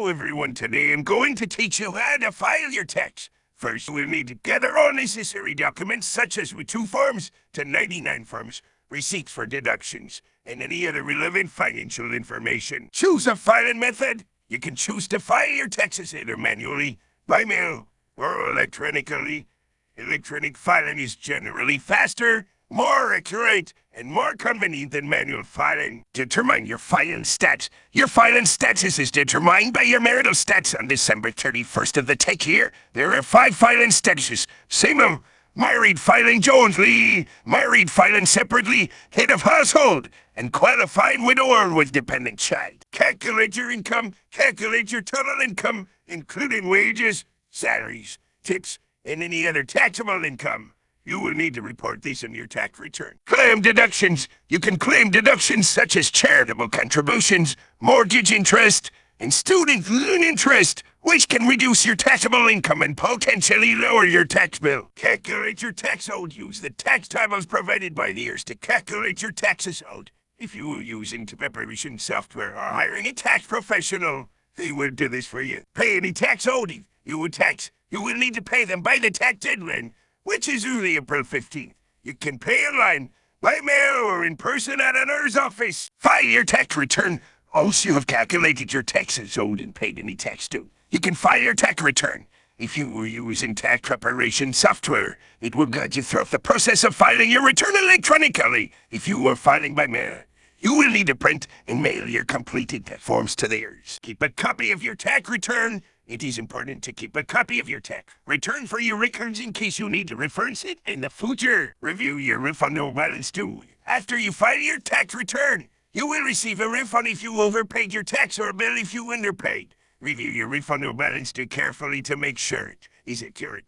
Hello everyone, today I'm going to teach you how to file your tax. First, we'll need to gather all necessary documents such as two forms to 99 forms, receipts for deductions, and any other relevant financial information. Choose a filing method. You can choose to file your taxes either manually, by mail, or electronically. Electronic filing is generally faster, more accurate, and more convenient than manual filing. Determine your filing stats. Your filing status is determined by your marital stats on December 31st of the take year. There are five filing statuses. Same of married filing jointly, married filing separately, head of household, and qualified widower with dependent child. Calculate your income, calculate your total income, including wages, salaries, tips, and any other taxable income. You will need to report these in your tax return. Claim deductions. You can claim deductions such as charitable contributions, mortgage interest, and student loan interest, which can reduce your taxable income and potentially lower your tax bill. Calculate your tax owed. Use the tax tables provided by the IRS to calculate your taxes owed. If you are using preparation software or hiring a tax professional, they will do this for you. Pay any tax owed. You will tax. You will need to pay them by the tax deadline which is early April 15th. You can pay online, by mail, or in person at an IRS office. File your tax return. Once you have calculated your taxes owed and paid any tax due, you can file your tax return. If you were using tax preparation software, it will guide you through the process of filing your return electronically. If you were filing by mail, you will need to print and mail your completed forms to the IRS. Keep a copy of your tax return it is important to keep a copy of your tax return for your records in case you need to reference it in the future. Review your refundable balance too. After you file your tax return, you will receive a refund if you overpaid your tax or a bill if you underpaid. Review your refundable balance too carefully to make sure it is accurate.